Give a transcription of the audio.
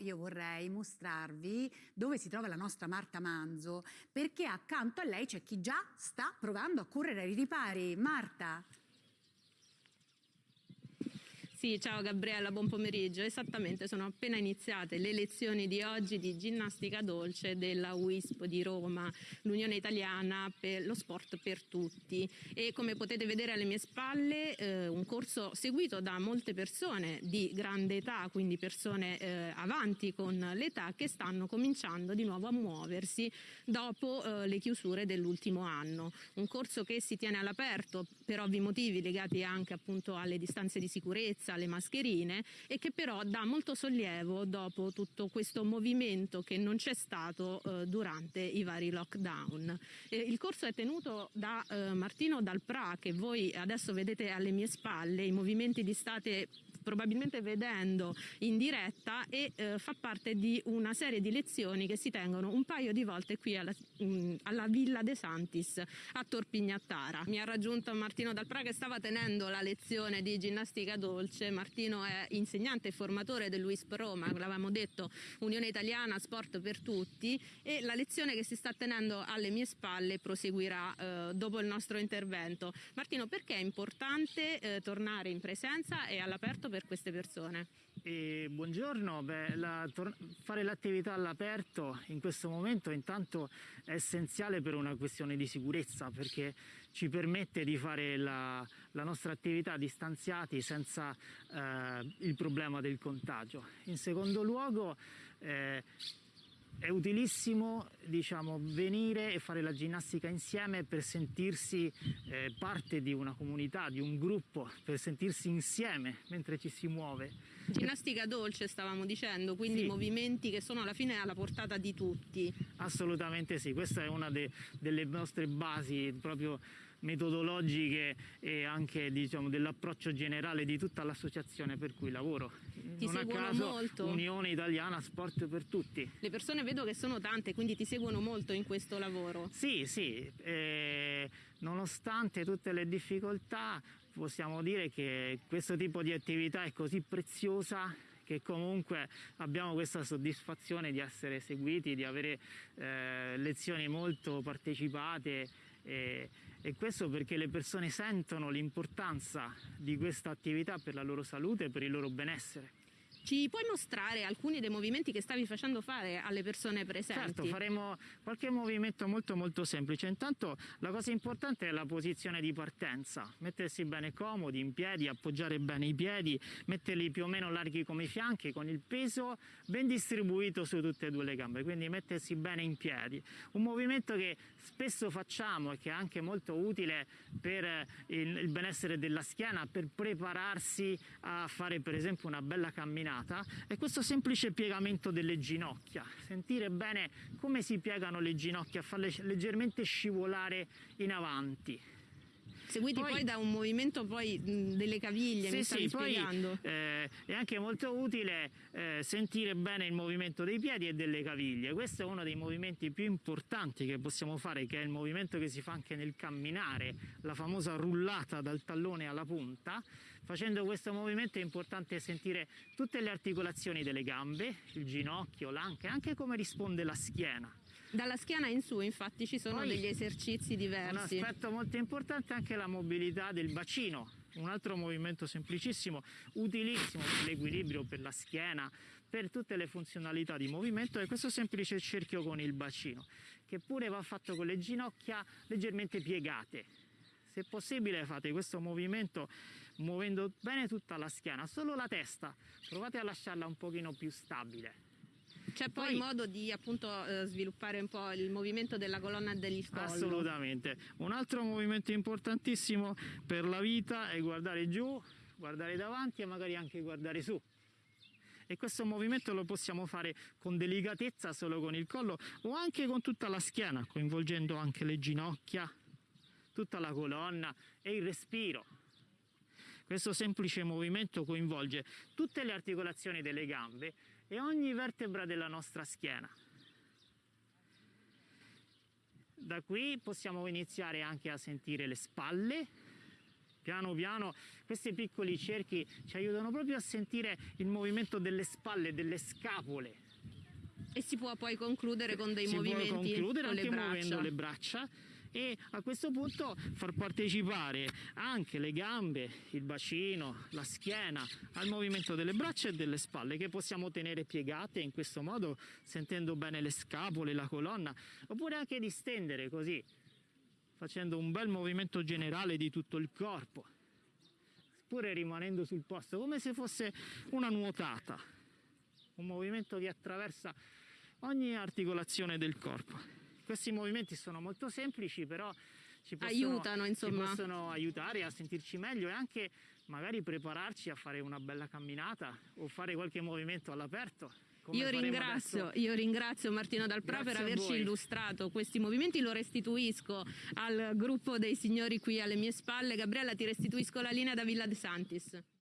io vorrei mostrarvi dove si trova la nostra Marta Manzo, perché accanto a lei c'è chi già sta provando a correre ai ripari. Marta. Sì, ciao Gabriella, buon pomeriggio. Esattamente, sono appena iniziate le lezioni di oggi di ginnastica dolce della WISP di Roma, l'Unione Italiana per lo sport per tutti. E come potete vedere alle mie spalle, eh, un corso seguito da molte persone di grande età, quindi persone eh, avanti con l'età che stanno cominciando di nuovo a muoversi dopo eh, le chiusure dell'ultimo anno. Un corso che si tiene all'aperto per ovvi motivi legati anche appunto alle distanze di sicurezza alle mascherine e che però dà molto sollievo dopo tutto questo movimento che non c'è stato eh, durante i vari lockdown. Eh, il corso è tenuto da eh, Martino Dalpra che voi adesso vedete alle mie spalle, i movimenti li state probabilmente vedendo in diretta e eh, fa parte di una serie di lezioni che si tengono un paio di volte qui alla, mh, mm, alla Villa De Santis a Torpignattara. Mi ha raggiunto Martino Dalpra che stava tenendo la lezione di ginnastica dolce. Martino è insegnante e formatore dell'UISP Roma, l'avevamo detto Unione Italiana Sport per Tutti e la lezione che si sta tenendo alle mie spalle proseguirà eh, dopo il nostro intervento. Martino, perché è importante eh, tornare in presenza e all'aperto per queste persone? E buongiorno, Beh, la, fare l'attività all'aperto in questo momento intanto è essenziale per una questione di sicurezza perché ci permette di fare la, la nostra attività distanziati senza eh, il problema del contagio. In secondo luogo eh, è utilissimo diciamo, venire e fare la ginnastica insieme per sentirsi eh, parte di una comunità, di un gruppo, per sentirsi insieme mentre ci si muove. Ginnastica dolce stavamo dicendo, quindi sì. movimenti che sono alla fine alla portata di tutti. Assolutamente sì, questa è una de delle nostre basi proprio metodologiche e anche diciamo, dell'approccio generale di tutta l'associazione per cui lavoro. Ti non seguono caso, molto? Unione Italiana Sport per Tutti. Le persone vedo che sono tante, quindi ti seguono molto in questo lavoro? Sì, sì, eh, nonostante tutte le difficoltà possiamo dire che questo tipo di attività è così preziosa che comunque abbiamo questa soddisfazione di essere seguiti, di avere eh, lezioni molto partecipate e, e questo perché le persone sentono l'importanza di questa attività per la loro salute e per il loro benessere. Ci puoi mostrare alcuni dei movimenti che stavi facendo fare alle persone presenti? Certo, faremo qualche movimento molto molto semplice. Intanto la cosa importante è la posizione di partenza, mettersi bene comodi, in piedi, appoggiare bene i piedi, metterli più o meno larghi come i fianchi, con il peso ben distribuito su tutte e due le gambe, quindi mettersi bene in piedi. Un movimento che spesso facciamo e che è anche molto utile per il benessere della schiena, per prepararsi a fare per esempio una bella camminata camminata è questo semplice piegamento delle ginocchia, sentire bene come si piegano le ginocchia, farle leggermente scivolare in avanti seguiti poi, poi da un movimento poi, delle caviglie, sì, mi stavi sì, spiegando. Poi, eh, è anche molto utile eh, sentire bene il movimento dei piedi e delle caviglie. Questo è uno dei movimenti più importanti che possiamo fare, che è il movimento che si fa anche nel camminare, la famosa rullata dal tallone alla punta. Facendo questo movimento è importante sentire tutte le articolazioni delle gambe, il ginocchio, l'anca, anche come risponde la schiena. Dalla schiena in su infatti ci sono Poi, degli esercizi diversi. Un aspetto molto importante è anche la mobilità del bacino, un altro movimento semplicissimo, utilissimo per l'equilibrio, per la schiena, per tutte le funzionalità di movimento è questo semplice cerchio con il bacino, che pure va fatto con le ginocchia leggermente piegate. Se possibile fate questo movimento muovendo bene tutta la schiena, solo la testa, provate a lasciarla un pochino più stabile c'è poi, poi modo di appunto eh, sviluppare un po' il movimento della colonna degli collo. Assolutamente. Un altro movimento importantissimo per la vita è guardare giù, guardare davanti e magari anche guardare su e questo movimento lo possiamo fare con delicatezza solo con il collo o anche con tutta la schiena coinvolgendo anche le ginocchia tutta la colonna e il respiro questo semplice movimento coinvolge tutte le articolazioni delle gambe e ogni vertebra della nostra schiena. Da qui possiamo iniziare anche a sentire le spalle, Piano piano questi piccoli cerchi ci aiutano proprio a sentire il movimento delle spalle, delle scapole. E si può poi concludere con dei si movimenti può concludere anche braccia. muovendo le braccia e a questo punto far partecipare anche le gambe, il bacino, la schiena al movimento delle braccia e delle spalle che possiamo tenere piegate in questo modo sentendo bene le scapole, la colonna oppure anche distendere così facendo un bel movimento generale di tutto il corpo pure rimanendo sul posto come se fosse una nuotata un movimento che attraversa ogni articolazione del corpo. Questi movimenti sono molto semplici, però ci possono, Aiutano, insomma. ci possono aiutare a sentirci meglio e anche magari prepararci a fare una bella camminata o fare qualche movimento all'aperto. Io ringrazio, io ringrazio Martino Dalprà per Grazie a averci illustrato questi movimenti, lo restituisco al gruppo dei signori qui alle mie spalle. Gabriella ti restituisco la linea da Villa De Santis.